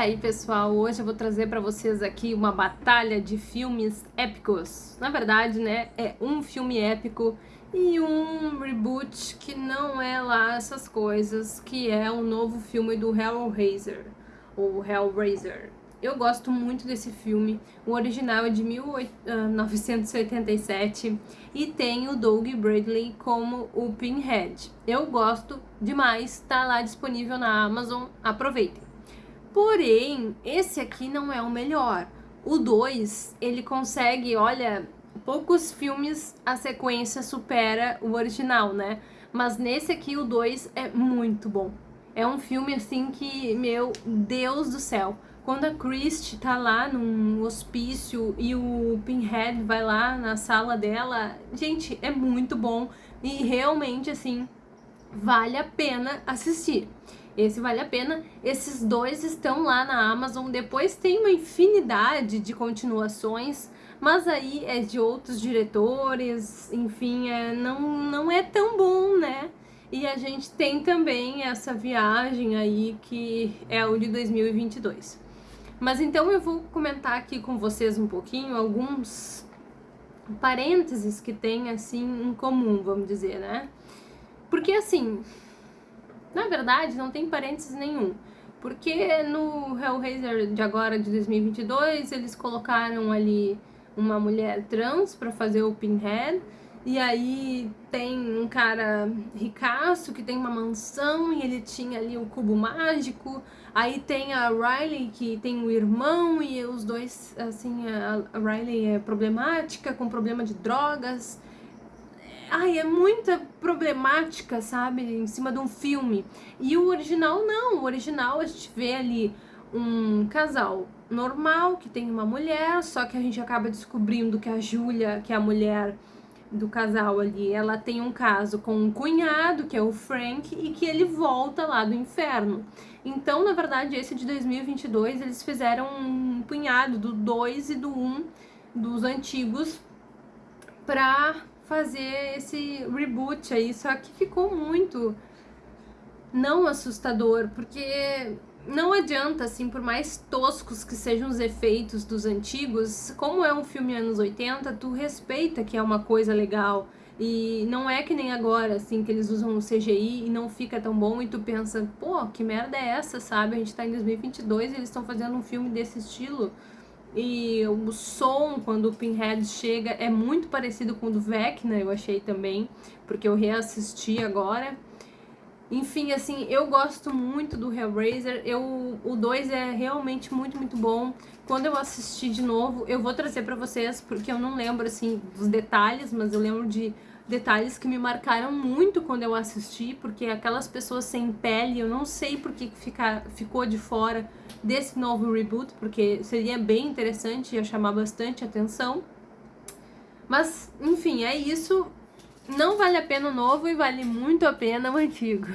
aí pessoal, hoje eu vou trazer para vocês aqui uma batalha de filmes épicos. Na verdade, né, é um filme épico e um reboot que não é lá essas coisas, que é o novo filme do Hellraiser, ou Hellraiser. Eu gosto muito desse filme, o original é de 1987 ah, e tem o Doug Bradley como o Pinhead. Eu gosto demais, tá lá disponível na Amazon, aproveitem. Porém, esse aqui não é o melhor. O 2, ele consegue, olha, poucos filmes a sequência supera o original, né? Mas nesse aqui o 2 é muito bom. É um filme assim que, meu Deus do céu, quando a Christie tá lá num hospício e o Pinhead vai lá na sala dela, gente, é muito bom e realmente assim vale a pena assistir. Esse vale a pena. Esses dois estão lá na Amazon. Depois tem uma infinidade de continuações, mas aí é de outros diretores, enfim, é, não, não é tão bom, né? E a gente tem também essa viagem aí que é o de 2022. Mas então eu vou comentar aqui com vocês um pouquinho alguns parênteses que tem assim em comum, vamos dizer, né? Porque assim, na verdade, não tem parênteses nenhum. Porque no Hellraiser de agora, de 2022, eles colocaram ali uma mulher trans para fazer o Pinhead. E aí tem um cara ricaço que tem uma mansão e ele tinha ali o cubo mágico. Aí tem a Riley que tem um irmão e os dois, assim, a Riley é problemática, com problema de drogas. Ai, é muita problemática, sabe? Em cima de um filme. E o original não. O original a gente vê ali um casal normal que tem uma mulher, só que a gente acaba descobrindo que a Júlia, que é a mulher do casal ali, ela tem um caso com um cunhado, que é o Frank, e que ele volta lá do inferno. Então, na verdade, esse de 2022, eles fizeram um punhado do 2 e do 1 um, dos antigos pra fazer esse reboot aí, só que ficou muito não assustador, porque não adianta, assim, por mais toscos que sejam os efeitos dos antigos, como é um filme anos 80, tu respeita que é uma coisa legal. E não é que nem agora, assim, que eles usam o CGI e não fica tão bom e tu pensa, pô, que merda é essa, sabe? A gente tá em 2022 e eles estão fazendo um filme desse estilo. E o som, quando o Pinhead chega, é muito parecido com o do Vecna, eu achei também, porque eu reassisti agora. Enfim, assim, eu gosto muito do Hellraiser, eu, o 2 é realmente muito, muito bom. Quando eu assistir de novo, eu vou trazer pra vocês, porque eu não lembro, assim, dos detalhes, mas eu lembro de detalhes que me marcaram muito quando eu assisti, porque aquelas pessoas sem pele, eu não sei por que fica, ficou de fora desse novo reboot, porque seria bem interessante, ia chamar bastante atenção. Mas, enfim, é isso. Não vale a pena o novo e vale muito a pena o antigo.